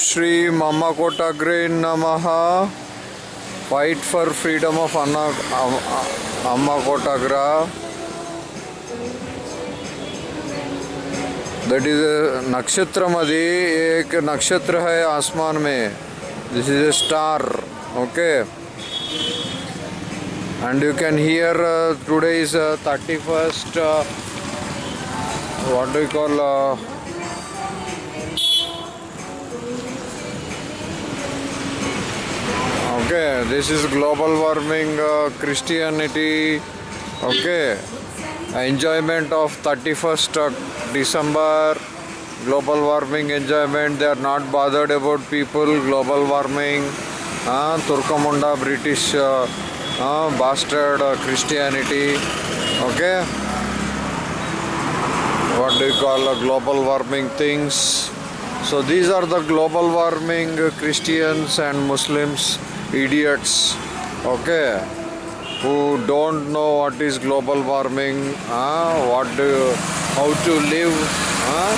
श्री ममकोटग्रे नम। Fight for freedom of अन्ना अम्मा कोटाग्र दट इज़ नक्षत्र अदी एक नक्षत्र है आसमान में this is a star okay and you can hear today is thirty first what you call okay this is global warming uh, christianity. Okay enjoyment of 31st uh, december. Global warming enjoyment they are not bothered about people global warming. Uh, turkamunda british uh, uh, bastard uh, christianity. Okay. What do you call uh, global warming things? So these are the global warming christians and muslims idiots okay who don't know what is global warming uh, what do, how to live uh,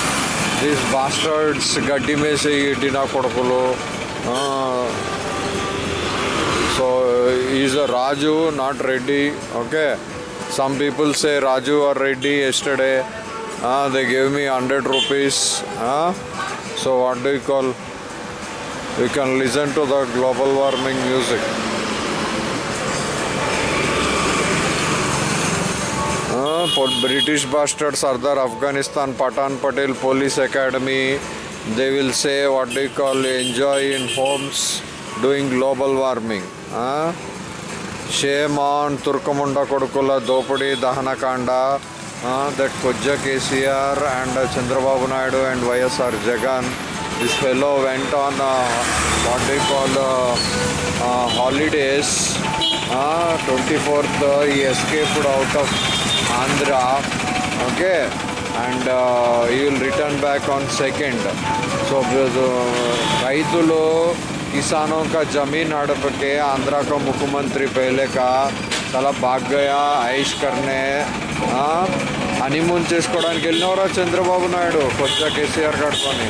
these bastards ಗಡ್ಡಿ ಮೇಸೆ ಇಡ್ಡಿನ ಕೊಡ್ಕಲು so is a Raju, not ready. Okay. some people say Raju are ready yesterday uh, they gave me 100 rupees uh, so what do you call we can listen to the global warming music British bastard Sardar Afghanistan Patan Patel Police Academy they will say what they call enjoy in homes doing global warming huh? shame on Turkamunda Kodukula Dopudi Dahanakanda uh, that Kojja KCR and uh, Chandrababu Naidu this fellow went on uh, what they call uh, uh, holidays uh, 24th uh, he escaped out of Andhra okay and uh, he will return back on second so రైతులు किसानों का जमीन हड़प के आंध्रा का मुख्यमंत्री पहले का చాలా బాగ్ గయా ఐష్ కర్నే హనీమూన్ చేసుకోవడానికి వెళ్ళినవరా చంద్రబాబు నాయుడు? కొద్దిగా కేసీఆర్ కట్టుకొని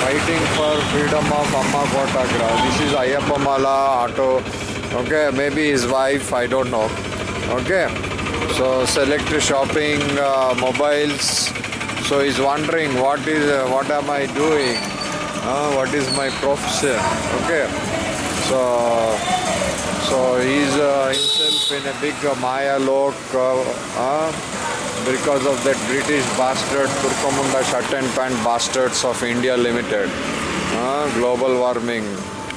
ఫైటింగ్ ఫర్ ఫ్రీడమ్ ఆఫ్ అమ్మ కోటాగ్రా this is అయ్యప్పమాల auto okay maybe his wife I don't know okay so select shopping mobiles so is wondering what is what am I doing what is my profession okay so so he's uh, himself in a big uh, Maya lok uh, uh, because of that British bastard Turkomunda shut and pant bastards of India Limited. Uh, global warming.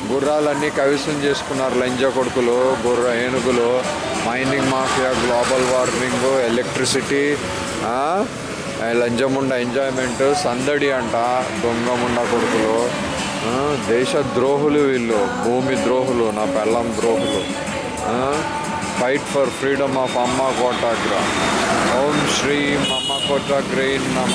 గుర్రాలన్నీ కవిసం చేసుకున్నారు లంజ కొడుకులు గుర్ర ఏనుగులు mining mafia global warming electricity లంజముండ enjoyment సందడి అంట దొంగముండ కొడుకులు దేశ ద్రోహులు వీళ్ళు భూమి ద్రోహులు నా పెళ్ళం ద్రోహులు. ఫైట్ ఫర్ ఫ్రీడమ్ ఆఫ్ అమ్మ కోటాగ్ర ఓం శ్రీ అమ్మ కోటాగ్రే నమ.